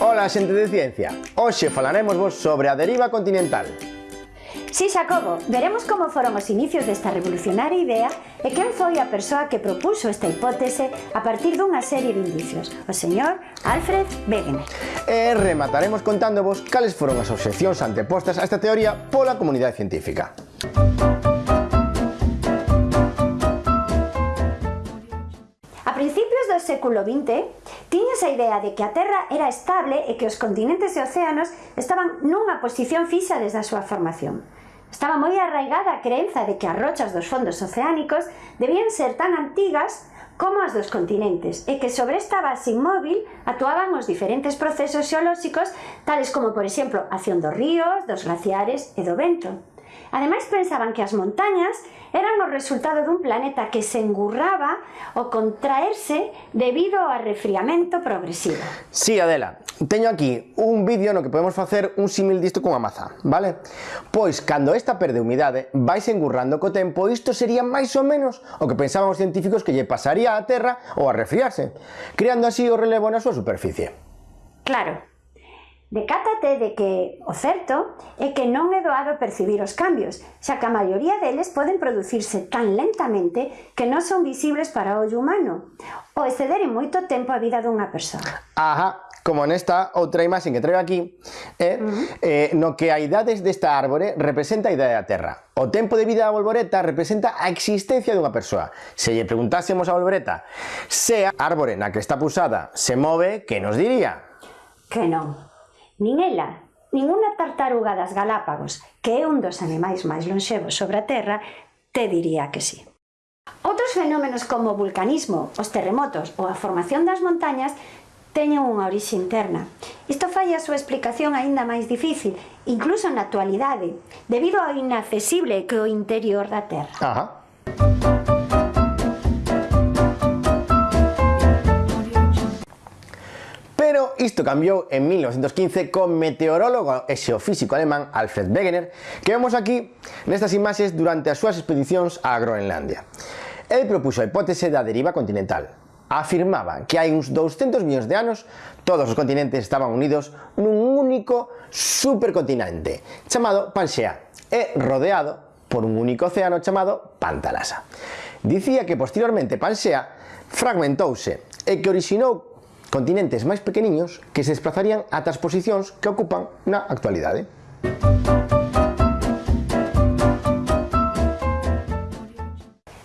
Ola xente de ciencia, hoxe falaremos vos sobre a deriva continental. Si, Xacobo, veremos como foron os inicios desta revolucionaria idea e quen foi a persoa que propuso esta hipótese a partir dunha serie de indicios, o señor Alfred Wegener. E remataremos contándovos cales foron as obxeccións antepostas a esta teoría pola comunidade científica. A principios do século XX, Tiñas a idea de que a Terra era estable e que os continentes e océanos estaban nunha posición fixa desde a súa formación. Estaba moi arraigada a creenza de que as rochas dos fondos oceánicos debían ser tan antigas como as dos continentes e que sobre esta base inmóvil actuaban os diferentes procesos xeolóxicos tales como, por exemplo, a acción dos ríos, dos glaciares e do vento. Ademais pensaban que as montañas eran o resultado dun planeta que se engurraba o contraerse debido ao refriamento progresivo. Sí, Adela, teño aquí un vídeo no que podemos facer un símil disto con a maza, vale? Pois, cando esta perde humidade, vais engurrando co tempo, isto sería máis ou menos o que pensaban os científicos que lle pasaría á Terra ou a resfriarse, creando así o relevo na súa superficie. Claro, Decátate de que o certo é que non é doado percibir os cambios, xa que a maioría deles poden producirse tan lentamente que non son visibles para o ollo humano, ou exceder en moito tempo a vida dunha persoa. Ajá, como nesta outra imaxe que traigo aquí, é, eh, uh -huh. eh, no que a idades desta árbore representa a idade da Terra. O tempo de vida da bolboreta representa a existencia dunha persoa. Se lle preguntásemos a bolboreta se a árbore na que está pusada se move, que nos diría? Que non nin ela, ninguna tartaruga das Galápagos, que é un dos animais máis lonxevos sobre a Terra, te diría que sí. Outros fenómenos como o vulcanismo, os terremotos ou a formación das montañas teñen unha orixe interna. Isto fai a súa explicación aínda máis difícil, incluso na actualidade, debido ao inaccesible que o interior da Terra. Ajá. Pero isto cambiou en 1915 con meteorólogo e xeofísico alemán Alfred Wegener que vemos aquí nestas imaxes durante as súas expedicións a Groenlandia. El propuxo a hipótese da deriva continental, afirmaba que hai uns 200 millóns de anos todos os continentes estaban unidos nun único supercontinente chamado Panxea e rodeado por un único océano chamado Pantalasa. Dicía que posteriormente Panxea fragmentouse e que orixinou continentes máis pequeniños que se desplazarían ata as posicións que ocupan na actualidade.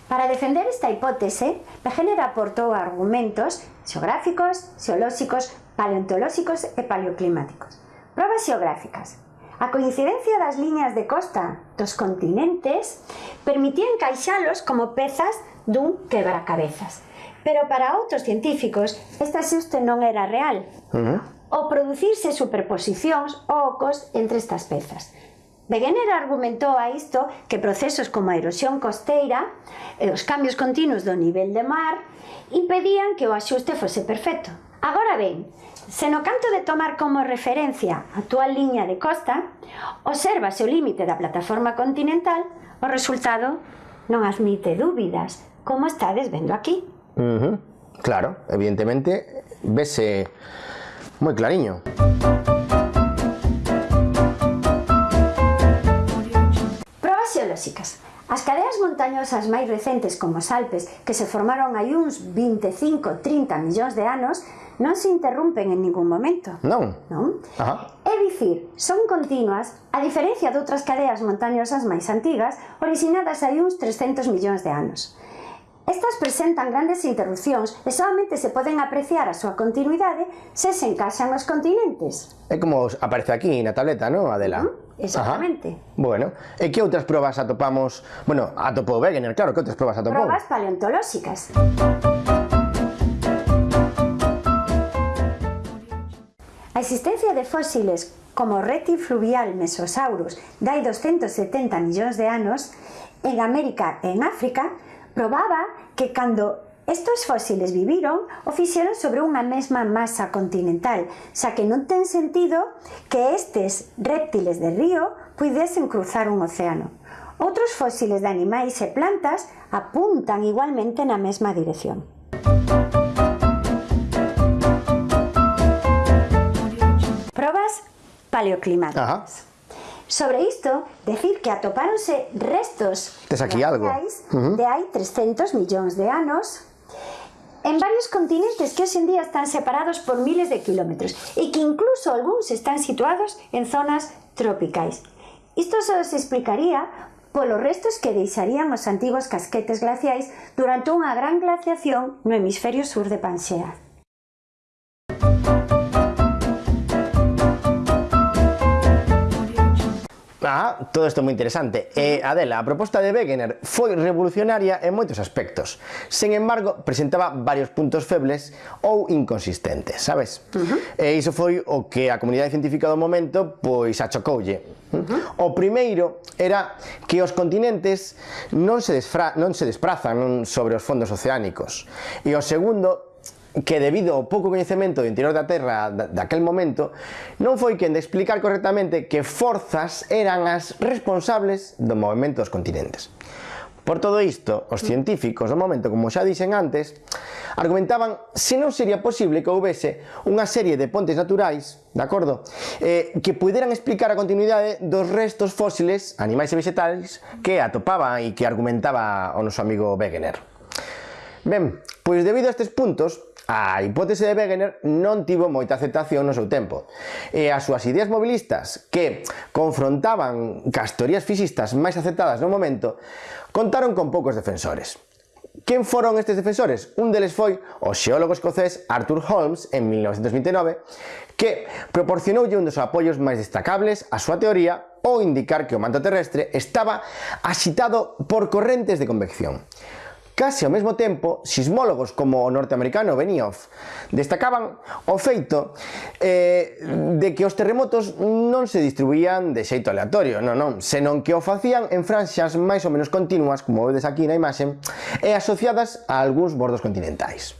Para defender esta hipótese, Wegener aportou argumentos xeográficos, xeolóxicos, paleontolóxicos e paleoclimáticos. Probas xeográficas. A coincidencia das liñas de costa dos continentes permitía encaixalos como pezas dun quebracabezas Pero para outros científicos, esta xuste non era real. Uh -huh. Ao producirse superposicións ou ocos entre estas pezas. Wegener argumentou a isto que procesos como a erosión costeira e os cambios continuos do nivel de mar impedían que o axuste fose perfecto. Agora ben, se no canto de tomar como referencia a actual liña de costa, observase o límite da plataforma continental, o resultado non admite dúbidas, como estades vendo aquí. Uh -huh. Claro, evidentemente, vese moi clariño. Probas xeolóxicas. As cadeas montañosas máis recentes como os Alpes, que se formaron hai uns 25-30 millóns de anos, non se interrompen en ningún momento. Non? Non? Ajá. É dicir, son continuas, a diferencia de outras cadeas montañosas máis antigas, originadas hai uns 300 millóns de anos. Estas presentan grandes interrupcións e solamente se poden apreciar a súa continuidade se se encaixan os continentes. É como aparece aquí na tableta, non, Adela? Mm, exactamente. Ajá. Bueno, e que outras probas atopamos? Bueno, atopou Wegener, claro, que outras probas atopou? Probas paleontolóxicas. A existencia de fósiles como o reti fluvial mesosaurus dai 270 millóns de anos en América e en África probaba que cando Estos fósiles viviron o fixeron sobre unha mesma masa continental, xa que non ten sentido que estes réptiles de río puidesen cruzar un océano. Outros fósiles de animais e plantas apuntan igualmente na mesma dirección. Probas paleoclimáticas. Ajá. Sobre isto, decir que atopáronse restos Tes aquí algo. Uh -huh. de hai 300 millóns de anos en varios continentes que hoxe en día están separados por miles de kilómetros e que incluso algúns están situados en zonas tropicais. Isto só se explicaría polos restos que deixarían os antigos casquetes glaciais durante unha gran glaciación no hemisferio sur de Panxea. todo isto moi interesante. E, eh, Adela, a proposta de Wegener foi revolucionaria en moitos aspectos. Sen embargo, presentaba varios puntos febles ou inconsistentes, sabes? Uh -huh. E iso foi o que a comunidade científica do momento pois achocoulle. Uh -huh. O primeiro era que os continentes non se, desfra non se desprazan sobre os fondos oceánicos. E o segundo que debido ao pouco coñecemento do interior da Terra daquel momento, non foi quen de explicar correctamente que forzas eran as responsables do movimento dos continentes. Por todo isto, os científicos no momento, como xa dixen antes, argumentaban se non sería posible que houvese unha serie de pontes naturais, de acordo, eh, que puderan explicar a continuidade dos restos fósiles, animais e vegetais, que atopaban e que argumentaba o noso amigo Wegener. Ben, pois debido a estes puntos, A hipótese de Wegener non tivo moita aceptación no seu tempo, e as súas ideas mobilistas, que confrontaban cas teorías fixistas máis aceptadas no momento, contaron con poucos defensores. Quen foron estes defensores? Un deles foi o xeólogo escocés Arthur Holmes en 1929 que proporcionoulle un dos apoios máis destacables á súa teoría ao indicar que o manto terrestre estaba axitado por correntes de convección. Case ao mesmo tempo, sismólogos como o norteamericano Benioff destacaban o feito eh, de que os terremotos non se distribuían de xeito aleatorio, non, non, senón que o facían en franxas máis ou menos continuas, como vedes aquí na imaxe, e asociadas a algúns bordos continentais.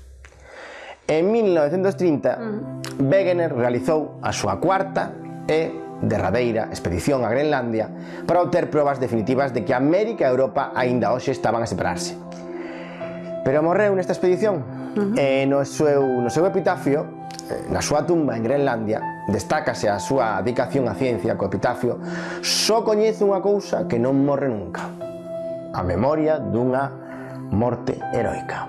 En 1930, mm. Wegener realizou a súa cuarta e derradeira expedición a Grenlandia para obter probas definitivas de que América e Europa aínda hoxe estaban a separarse. Pero morreu nesta expedición uh eh, -huh. e no seu, no seu epitafio, eh, na súa tumba en Grenlandia, destácase a súa dedicación á ciencia co epitafio, só coñece unha cousa que non morre nunca. A memoria dunha morte heroica.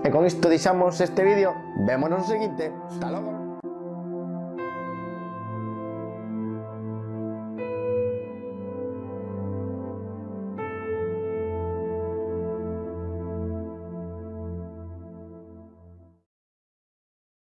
E con isto deixamos este vídeo, vémonos no seguinte. Hasta logo.